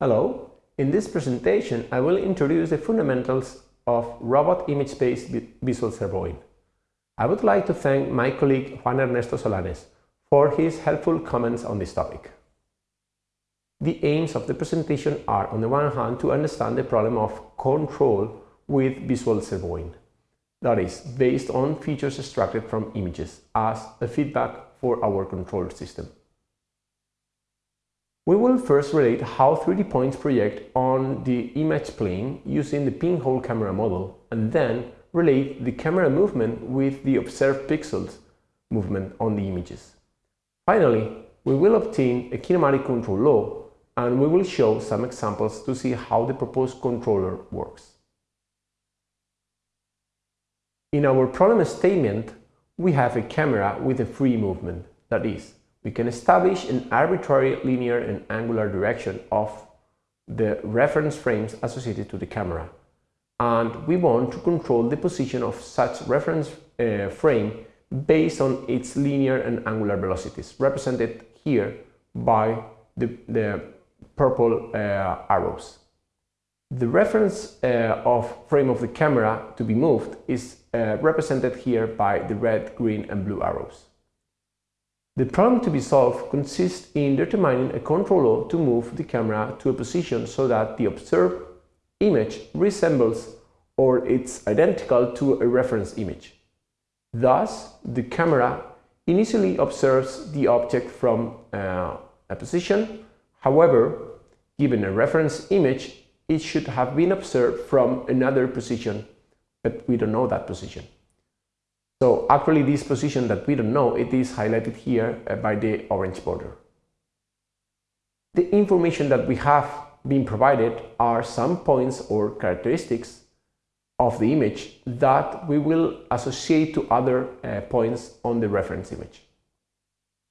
Hello, in this presentation I will introduce the fundamentals of robot image-based visual servoing. I would like to thank my colleague Juan Ernesto Solanes for his helpful comments on this topic. The aims of the presentation are on the one hand to understand the problem of control with visual servoing, that is, based on features extracted from images as a feedback for our control system. We will first relate how 3D points project on the image plane using the pinhole camera model and then relate the camera movement with the observed pixels movement on the images. Finally, we will obtain a kinematic control law and we will show some examples to see how the proposed controller works. In our problem statement, we have a camera with a free movement, that is, we can establish an arbitrary linear and angular direction of the reference frames associated to the camera. And we want to control the position of such reference uh, frame based on its linear and angular velocities, represented here by the, the purple uh, arrows. The reference uh, of frame of the camera to be moved is uh, represented here by the red, green and blue arrows. The problem to be solved consists in determining a controller to move the camera to a position so that the observed image resembles or it's identical to a reference image. Thus, the camera initially observes the object from uh, a position. However, given a reference image, it should have been observed from another position, but we don't know that position. So actually this position that we don't know, it is highlighted here uh, by the orange border. The information that we have been provided are some points or characteristics of the image that we will associate to other uh, points on the reference image.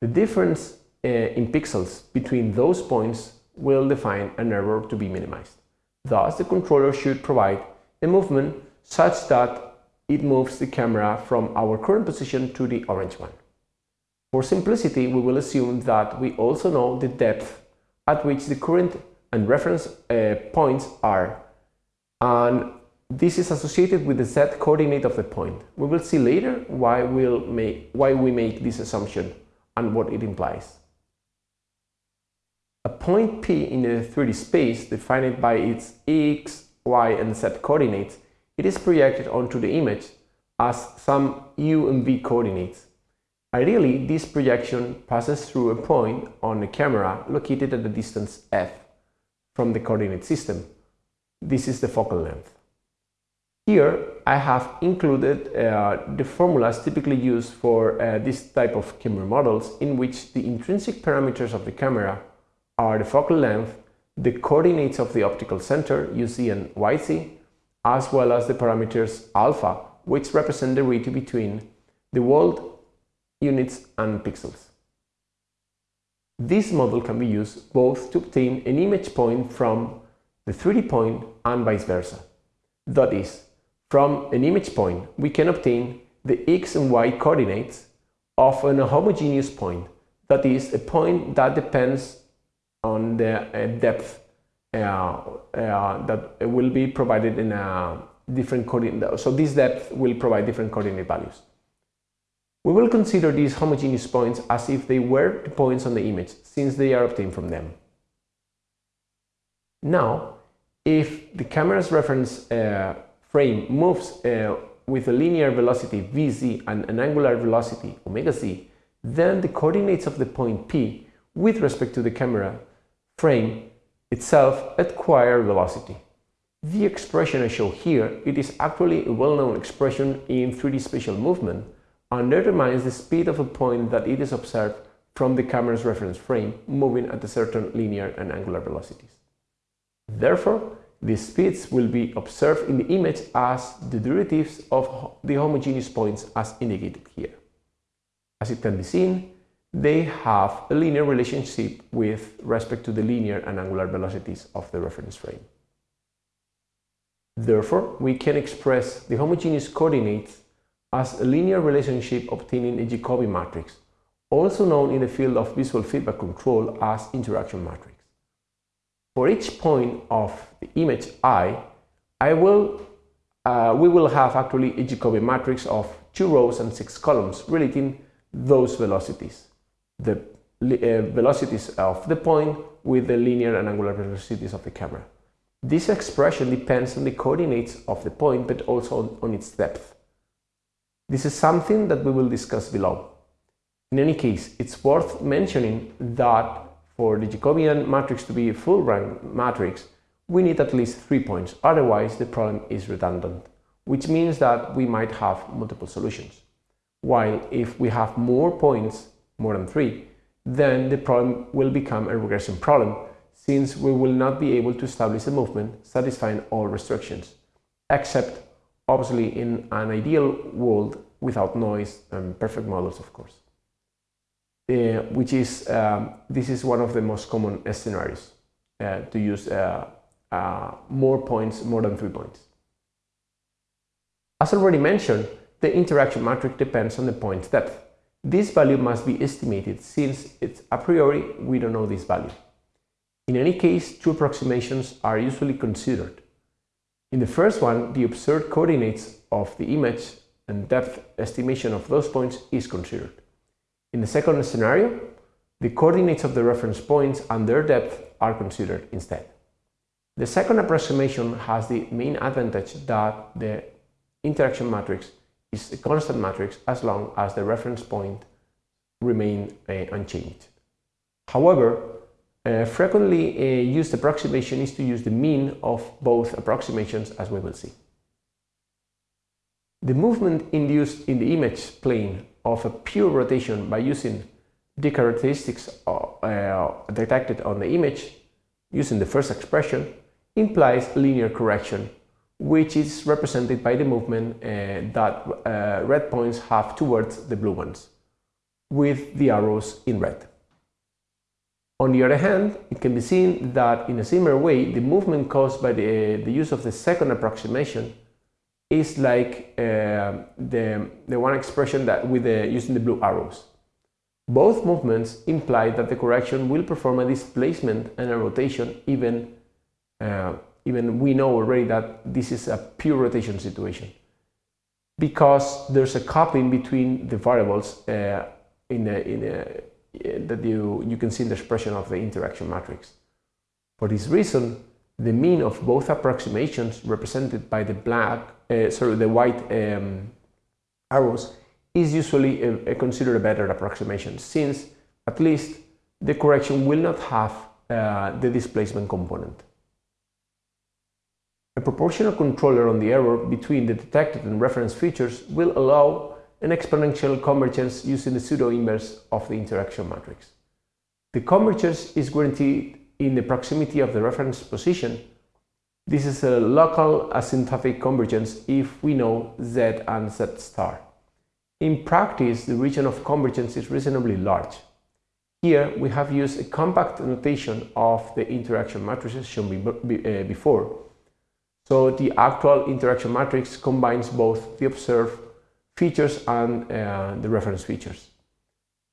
The difference uh, in pixels between those points will define an error to be minimized. Thus, the controller should provide a movement such that it moves the camera from our current position to the orange one. For simplicity, we will assume that we also know the depth at which the current and reference uh, points are, and this is associated with the z coordinate of the point. We will see later why, we'll make, why we make this assumption and what it implies. A point P in a 3D space defined by its x, y and z coordinates it is projected onto the image as some u and v coordinates. Ideally, this projection passes through a point on the camera located at the distance f from the coordinate system. This is the focal length. Here, I have included uh, the formulas typically used for uh, this type of camera models in which the intrinsic parameters of the camera are the focal length, the coordinates of the optical center, UC and YZ, as well as the parameters alpha, which represent the ratio between the world units and pixels. This model can be used both to obtain an image point from the 3D point and vice versa. That is, from an image point, we can obtain the x and y coordinates of an homogeneous point, that is, a point that depends on the uh, depth that will be provided in a different coordinate. So this depth will provide different coordinate values. We will consider these homogeneous points as if they were the points on the image, since they are obtained from them. Now, if the camera's reference uh, frame moves uh, with a linear velocity vz and an angular velocity omega z, then the coordinates of the point P with respect to the camera frame itself acquire velocity. The expression I show here, it is actually a well-known expression in 3D spatial movement and determines the speed of a point that it is observed from the camera's reference frame moving at a certain linear and angular velocities. Therefore, the speeds will be observed in the image as the derivatives of the homogeneous points as indicated here. As it can be seen, they have a linear relationship with respect to the linear and angular velocities of the reference frame. Therefore, we can express the homogeneous coordinates as a linear relationship obtaining a Jacobi matrix, also known in the field of visual feedback control as interaction matrix. For each point of the image i, I will, uh, we will have actually a Jacobian matrix of two rows and six columns relating those velocities. The uh, velocities of the point with the linear and angular velocities of the camera. This expression depends on the coordinates of the point but also on its depth. This is something that we will discuss below. In any case, it's worth mentioning that for the Jacobian matrix to be a full rank matrix, we need at least three points, otherwise the problem is redundant, which means that we might have multiple solutions. While if we have more points, more than three, then the problem will become a regression problem, since we will not be able to establish a movement satisfying all restrictions, except obviously in an ideal world without noise and perfect models, of course. Uh, which is, um, this is one of the most common scenarios uh, to use uh, uh, more points, more than three points. As already mentioned, the interaction matrix depends on the point's depth. This value must be estimated since it's a priori we don't know this value. In any case, two approximations are usually considered. In the first one, the observed coordinates of the image and depth estimation of those points is considered. In the second scenario, the coordinates of the reference points and their depth are considered instead. The second approximation has the main advantage that the interaction matrix is a constant matrix as long as the reference point remain uh, unchanged. However, a frequently uh, used approximation is to use the mean of both approximations as we will see. The movement induced in the image plane of a pure rotation by using the characteristics uh, detected on the image using the first expression implies linear correction which is represented by the movement uh, that uh, red points have towards the blue ones, with the arrows in red. On the other hand, it can be seen that in a similar way, the movement caused by the, the use of the second approximation is like uh, the, the one expression that with the, using the blue arrows. Both movements imply that the correction will perform a displacement and a rotation even uh, even we know already that this is a pure rotation situation because there's a coupling between the variables uh, in, a, in a, that you, you can see in the expression of the interaction matrix. For this reason, the mean of both approximations represented by the black, uh, sorry, the white um, arrows is usually a, a considered a better approximation since at least the correction will not have uh, the displacement component. Proportional controller on the error between the detected and reference features will allow an exponential convergence using the pseudo-inverse of the interaction matrix. The convergence is guaranteed in the proximity of the reference position. This is a local asymptotic convergence if we know Z and Z star. In practice, the region of convergence is reasonably large. Here, we have used a compact notation of the interaction matrices shown uh, before, so the actual interaction matrix combines both the observed features and uh, the reference features.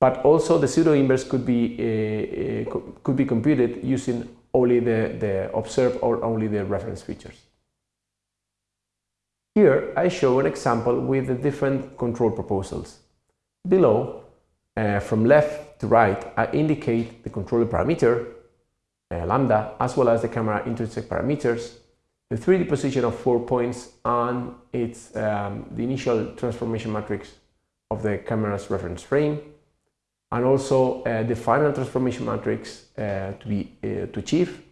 But also the pseudo-inverse could be uh, uh could be computed using only the, the observed or only the reference features. Here I show an example with the different control proposals. Below, uh, from left to right, I indicate the controller parameter, uh, lambda, as well as the camera intrinsic parameters, the 3D position of four points and it's um, the initial transformation matrix of the camera's reference frame and also uh, the final transformation matrix uh, to be uh, to achieve.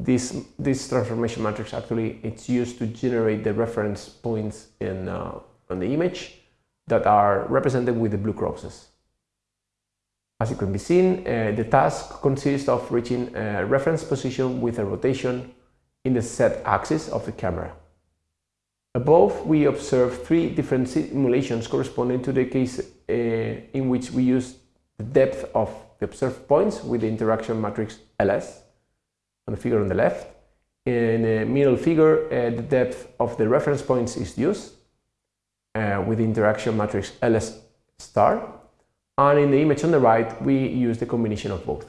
This this transformation matrix actually it's used to generate the reference points in uh, on the image that are represented with the blue crosses. As you can be seen uh, the task consists of reaching a reference position with a rotation in the z-axis of the camera. Above, we observe three different simulations corresponding to the case uh, in which we use the depth of the observed points with the interaction matrix LS on the figure on the left. In the middle figure, uh, the depth of the reference points is used uh, with the interaction matrix LS star. And in the image on the right, we use the combination of both.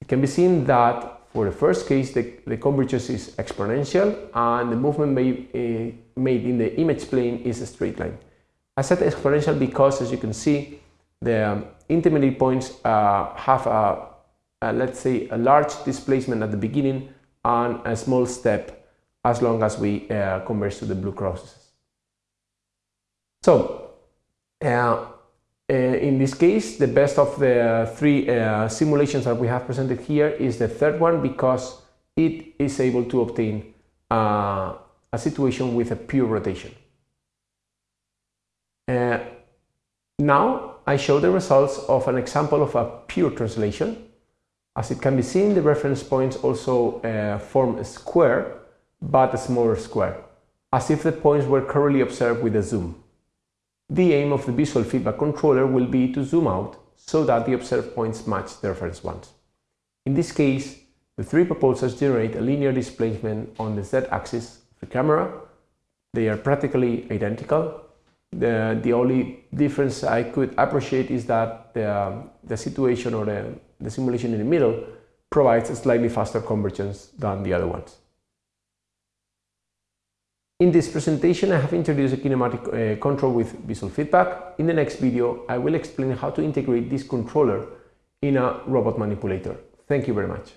It can be seen that For the first case, the, the convergence is exponential and the movement made, uh, made in the image plane is a straight line. I said exponential because, as you can see, the um, intermediate points uh, have a, a, let's say, a large displacement at the beginning and a small step as long as we uh, converge to the blue crosses. So, uh, uh, in this case, the best of the three uh, simulations that we have presented here is the third one because it is able to obtain uh, a situation with a pure rotation. Uh, now I show the results of an example of a pure translation. As it can be seen, the reference points also uh, form a square, but a smaller square, as if the points were currently observed with a zoom. The aim of the visual feedback controller will be to zoom out so that the observed points match the reference ones. In this case, the three proposals generate a linear displacement on the z-axis of the camera. They are practically identical. The, the only difference I could appreciate is that the, the situation or the, the simulation in the middle provides a slightly faster convergence than the other ones. In this presentation, I have introduced a kinematic uh, control with visual feedback. In the next video, I will explain how to integrate this controller in a robot manipulator. Thank you very much.